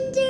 can do